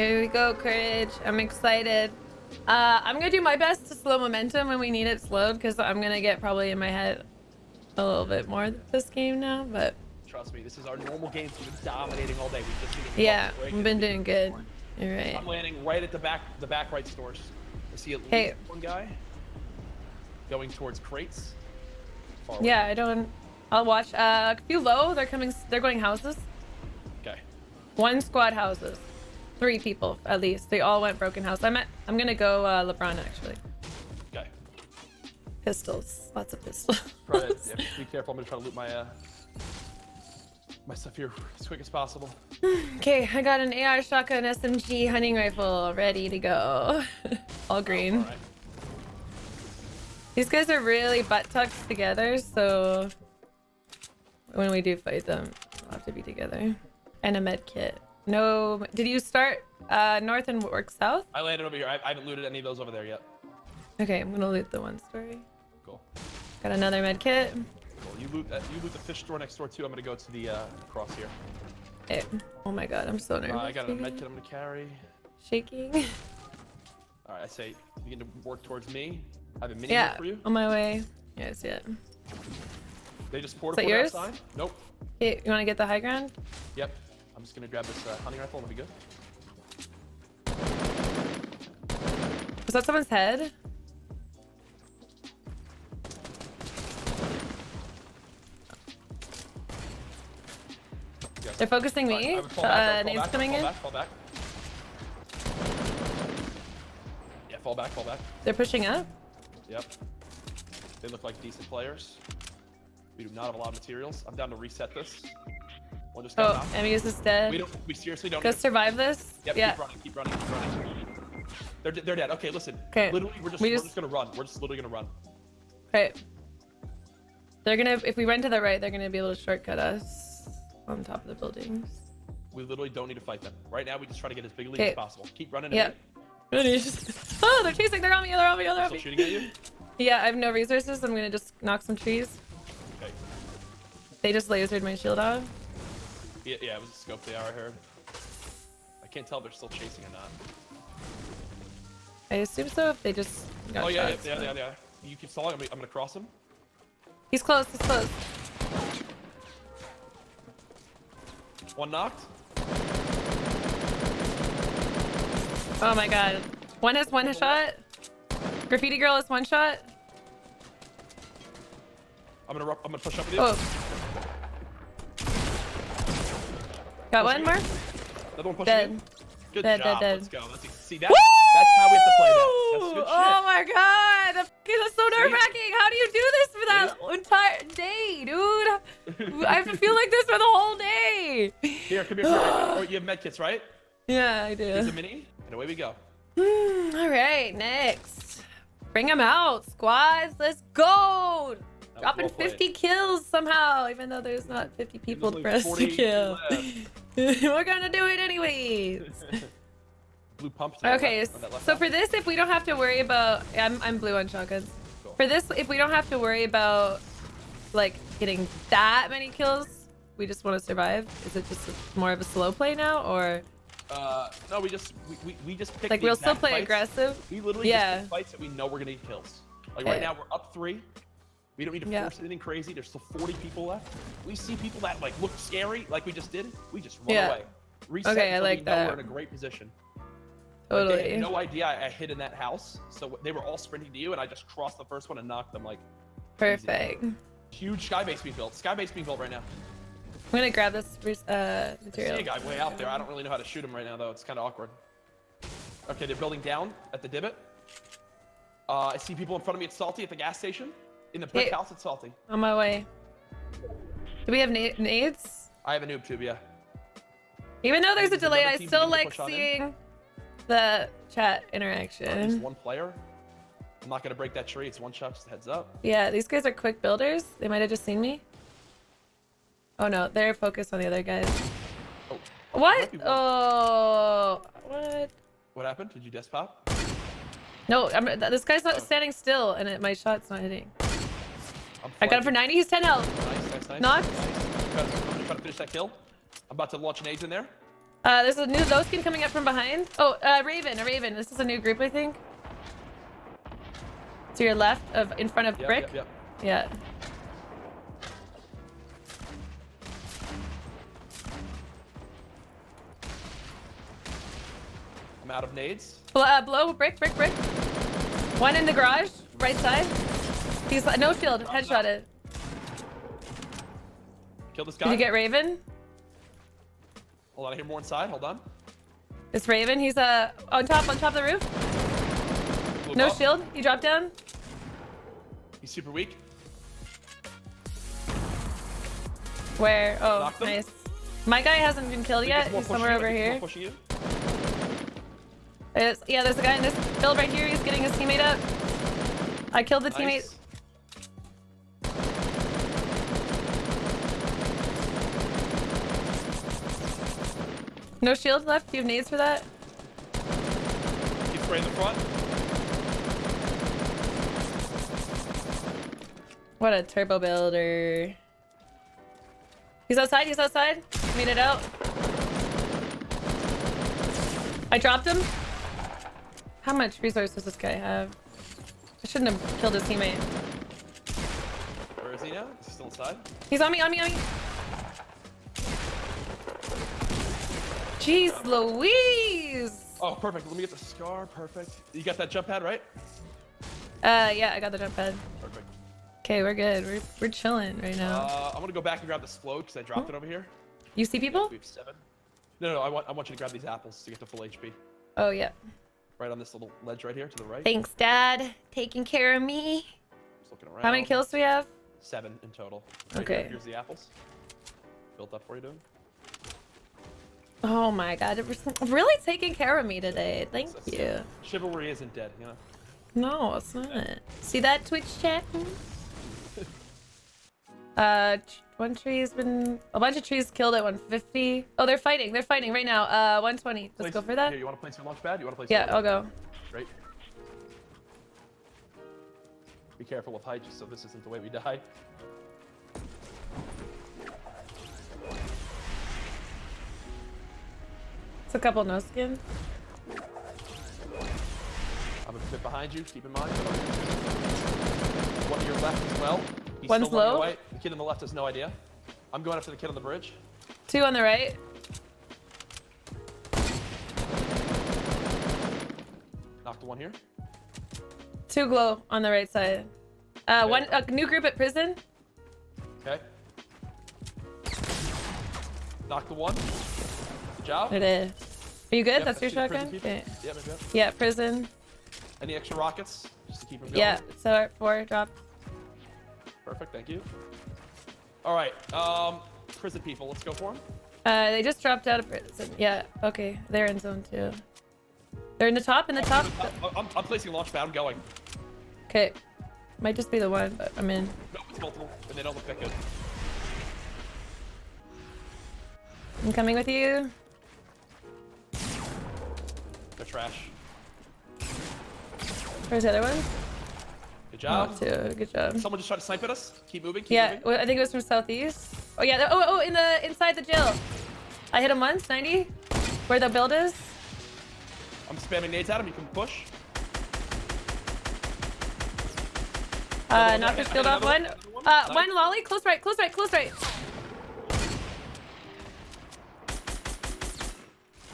Here we go, courage. I'm excited. Uh, I'm gonna do my best to slow momentum when we need it slowed because I'm gonna get probably in my head a little bit more this game now, but Trust me, this is our normal game. We've been dominating all day. We just need yeah, we've been doing good. You're right. I'm landing right at the back, the back right stores. I see at least one guy going towards crates. Far Yeah, I don't. I'll watch. Uh, a few low. They're coming. They're going houses. Okay. One squad houses. Three people at least. They all went broken house. I'm at. I'm gonna go uh, LeBron actually. Okay. Pistols. Lots of pistols. Try to, yeah, be careful. I'm gonna try to loot my uh, my stuff here as quick as possible. Okay, I got an AR shotgun SMG hunting rifle ready to go. all green. All right. These guys are really butt tucked together, so when we do fight them, we'll have to be together. And a med kit. No, did you start uh, north and work south? I landed over here. I, I haven't looted any of those over there yet. Okay, I'm gonna loot the one story. Cool. Got another med kit. Cool. You loot that. You loot the fish store next door too. I'm gonna go to the uh, cross here. Eh, Oh my god, I'm so nervous. Uh, I got a med kit I'm gonna carry. Shaking. All right. I say begin to work towards me. I have a mini yeah, for you. on my way. Yes, yeah. They just poured a yours? outside. Nope. Hey, you wanna get the high ground? Yep. I'm just gonna grab this uh, hunting rifle and we'll be good. Was that someone's head? Yes. They're focusing All me. I would fall back, I Uh, would fall nade's back, coming in. Back, fall back. Yeah, fall back, fall back. They're pushing up. Yep. They look like decent players. We do not have a lot of materials. I'm down to reset this. We'll just Oh. Amuse is dead. We don't. We seriously don't. Go survive this. Yep, yeah. keep running, keep running, keep running. They're, they're dead. Okay, listen. 'Kay. Literally, we're just, We we are just- just gonna run. We're just literally gonna run. Okay. They're gonna, if we run to the right, they're gonna be able to shortcut us on top of the buildings. We literally don't need to fight them. Right now, we just try to get as big a lead Okay. as possible. Keep running. Yep. oh, they're chasing. They're on me. They're on me. They're on Still me. shooting at you. Yeah, I have no resources. I'm gonna just knock some trees. Okay. They just lasered my shield off. Yeah, yeah, it was a scope they are, I heard. I can't tell if they're still chasing or not. I assume so. If they just got oh, yeah, yeah, shots, yeah, but- yeah, yeah. You keep stalling. I'm, gonna- I'm gonna cross him. He's close. He's close. One knocked. Oh my god. One has one shot. Graffiti girl has one shot. I'm gonna, I'm gonna push up with you. Oh. Got one more? Another one pushing Dead. you. Good Dead, dead, job. dead. Let's go. Let's see that. That's how we have to play that. That's good shit. Oh my god! That's so nerve wracking. How do you do this for that entire day, dude? I have to feel like this for the whole day. Here, come here. Oh, you have medkits, right? Yeah, I do. Here's a mini, and away we go. All right, next. Bring them out, squads. Let's go. Dropping well 50 kills somehow, even though there's not 50 people for us to 48 kill. left. We're gonna do it anyways. Blue pump. Okay, left, left so side. for this, if we don't have to worry about, I'm I'm blue on shotguns. Cool. For this, if we don't have to worry about like getting that many kills, we just want to survive. Is it just more of a slow play now, or Uh, no, we just we, we, we just pick like we'll still play fights. aggressive? We literally Yeah. just pick fights that we know we're gonna get kills. Like Okay. right now, we're up three. We don't need to Yeah. force anything crazy. There's still 40 people left. We see people that like look scary, like we just did. We just run Yeah. away. Reset Okay, I like we know that. We're in a great position. Like, they Totally. had no idea I, I hid in that house, so they were all sprinting to you, and I just crossed the first one and knocked them. Like Perfect. I'm huge sky base being built. Sky base being built right now. I'm gonna grab this uh, I see a guy way out there. I don't really know how to shoot him right now, though. It's kind of awkward. Okay, they're building down at the divot. Uh, I see people in front of me at Salty at the gas station. In the brick house at Salty. On my way. Do we have na- nades? I have a noob tube, yeah. Even though there's a delay, I still like seeing the chat interaction. Just interaction. one player. I'm not gonna break that tree. It's one shot. Just heads up. Yeah, these guys are quick builders. They might have just seen me. Oh no, they're focused on the other guys. Oh, What? Oh, what? what happened? Did you desk pop? No, I'm, this guy's not Oh. standing still, and it, my shot's not hitting. I'm got him for 90. He's 10 health. Nice, nice, nice. Knocked. Nice. Try to finish that kill. I'm about to launch nades in there. Uh, there's a new low skin coming up from behind. Oh, uh, Raven, a Raven. This is a new group, I think. To your left of in front of Yep, brick. Yep, yep. Yeah. I'm out of nades. Bl- uh, blow brick, brick, brick. One in the garage, right side. He's no shield, Headshot it. Kill this guy. Did you get Raven? Hold on, I hear more inside. Hold on. It's Raven, he's uh on top, on top of the roof. Blew No up. shield. He dropped down. He's super weak. Where? Oh, nice. My guy hasn't been killed yet. He's somewhere you. Over here. more pushing you. There's- yeah, there's a guy in this build right here. He's getting his teammate up. I killed the teammate. No shield left. Do you have nades for that? Keep spraying the front. What a turbo builder. He's outside. He's outside. Made it out. I dropped him. How much resource does this guy have? I shouldn't have killed his teammate. Where is he now? Is he still inside? He's on me, on me, on me. Jeez Louise! Oh, perfect. Let me get the scar. Perfect. You got that jump pad, right? Uh, yeah, I got the jump pad. Perfect. Okay, we're good. We're, we're chilling right now. Uh, I'm gonna go back and grab the explode because I dropped it over here. you see people? We have seven. No, no, no, I want, I want you to grab these apples to get to full HP. Oh, yeah. Right on this little ledge right here to the right. Thanks, Dad. Taking care of me. Just looking around. How many kills do we have? Seven in total. Right Okay. here, Here's the apples. Built up for you, dude. Oh my god, it was really taking care of me today. Thank you. Chivalry isn't dead, you know. No, it's not. See that Twitch chat? uh, one tree's been a bunch of trees killed at 150. Oh, they're fighting. They're fighting right now. Uh, 120. Let's Place- go for that. Here, you want to place your launch pad? You want to place? Yeah, I'll go. Right. Be careful with height, just so this isn't the way we die. It's a couple no skin. I'm a bit behind you. Keep in mind. One to your left as well. He's One's still on your low? way. The kid on the left has no idea. I'm going after the kid on the bridge. Two on the right. Knocked the one here. Two glow on the right side. Uh, one a new group at prison. Okay. Knocked the one. Good job. It is. Are you good? Yep, That's your shotgun. Okay. Yep. Yeah, prison. Any extra rockets? Just to keep them going. Yeah. So four drop. Perfect. Thank you. All right. Um, prison people. Let's go for them. Uh, they just dropped out of prison. Yeah. Okay. They're in zone two. They're in the top. In the top. I'm, I'm placing launch pad. I'm going. Okay. Might just be the one, but I'm in. No, it's multiple, and they don't look that good. I'm coming with you. They're trash. Where's the other one? Good job. two. Good job. Someone just tried to snipe at us. Keep moving. Keep Yeah, moving. I think it was from southeast. Oh yeah. Oh, oh, in the inside the jail. I hit him once, 90. Where the build is. I'm spamming nades at him. You can push. Uh, knock your shield off. One. one. One. Uh, Nice. one lolly. Close right. Close right. Close right.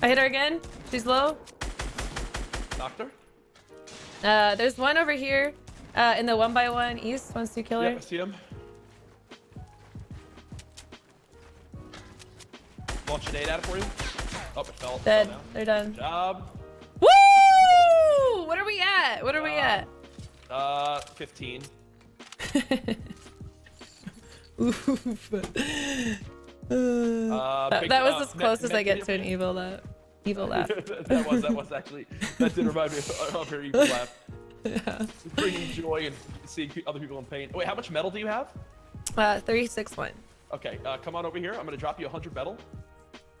I hit her again. She's low. Doctor. Uh, there's one over here. Uh, in the one by one east. Wants to kill her. Yep, I see him. Launch a nade at it for you. Oh, it fell. it fell Dead. They're done. Good job. Woo! What are we at? What are we Uh, at? Uh, 15. Oof. Uh, that, big- that was uh, as close as I get to an evil laugh. Evil laugh. that was that was actually that did remind me of, of her evil laugh. yeah. Bringing joy and seeing other people in pain. Wait, how much metal do you have? Uh, three, six, one. Okay, uh, come on over here. I'm gonna drop you 100 metal.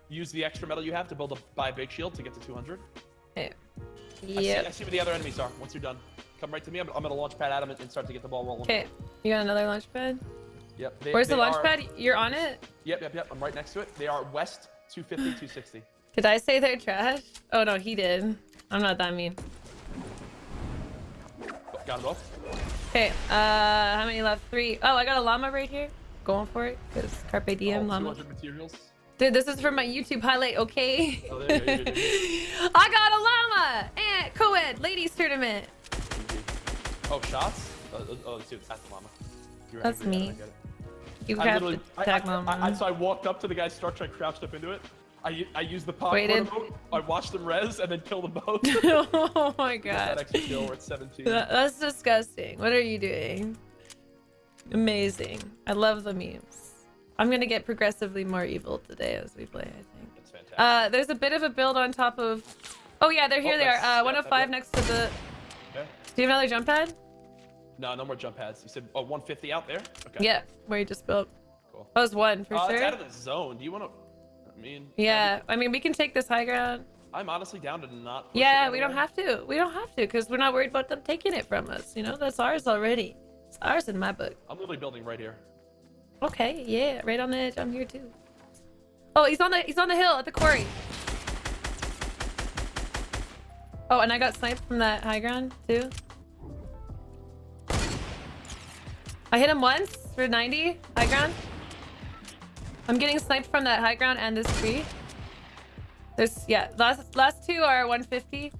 Use the extra metal you have to build a buy a big shield to get to 200. Okay. I, see, I see where the other enemies are. Once you're done, come right to me. I'm, I'm gonna launch pad at 'em and, and start to get the ball rolling. Okay. You got another launch pad? Yep. they- Where's the launch are- pad? You're on it? Yep, yep, yep. I'm right next to it. They are west 250, 260. Did I say they're trash? Oh no, he did. I'm not that mean. Got them both. Okay, uh, how many left? Three. Oh, I got a llama right here. Going for it, because Carpe Diem oh, llama. Dude, this is for my YouTube highlight, okay? Oh, there you go. You're you're I got a llama! And co-ed ladies tournament. Oh, shots? Oh, oh, oh, dude, that's the llama. You're That's angry, me. it. You I have literally, to I, tag I, llama. I, I, so I walked up to the guy's structure, I crouched up into it. I, I use the popcorn emote, I watch them res, and then kill them both. oh my that god. extra kill, we're 17. That- That's disgusting. What are you doing? Amazing. I love the memes. I'm gonna get progressively more evil today as we play, I think. That's fantastic. Uh, there's a bit of a build on top of... Oh yeah, they're here Oh, they are. Uh, yeah, 105 next to the... okay. Do you have another jump pad? No, no more jump pads. You said oh, 150 out there? Okay. Yeah, where you just built. Cool. That was one for uh, sure. It's out of the zone. Do you want to? Mean. Yeah, I mean, we can take this high ground. I'm honestly down to not. Yeah, we don't have to. We don't have to because we're not worried about them taking it from us. You know, that's ours already. It's ours in my book. I'm literally building right here. Okay, yeah, right on the edge. I'm here too. Oh, he's on the he's on the hill at the quarry. Oh, and I got sniped from that high ground too. I hit him once for 90 high ground. I'm getting sniped from that high ground and this tree. There's yeah, last last two are 150.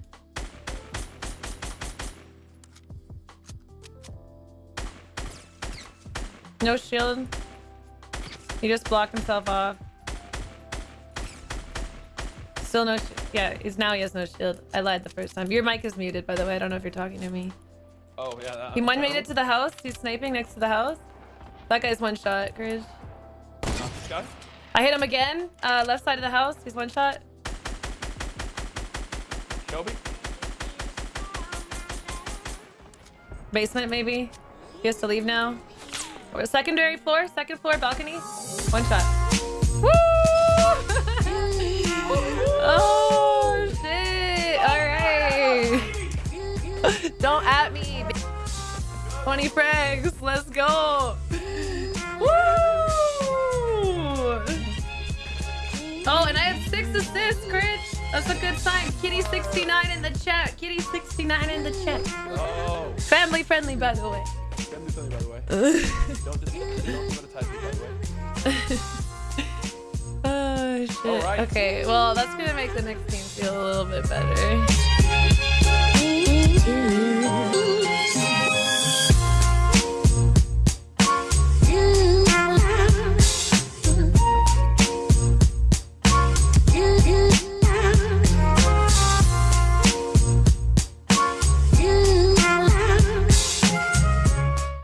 No shield. He just blocked himself off. Still no Yeah, he's now he has no shield. I lied the first time. Your mic is muted, by the way. I don't know if you're talking to me. Oh yeah. Uh, He one made it to the house. He's sniping next to the house. That guy's one shot, Courage. Not this guy. I hit him again. Uh, left side of the house. He's one shot. Kobe. Basement, maybe. He has to leave now. Or secondary floor, second floor balcony. One shot. Woo! oh shit! All right. Don't at me. 20 frags. Let's go. Assists, Critch. That's a good sign. Kitty69 in the chat. Kitty69 in the chat. Oh. Family friendly, by the way. Me something by the way. don't just don't monetize me by the way. oh shit. Alright. Okay, well that's gonna make the next game feel a little bit better.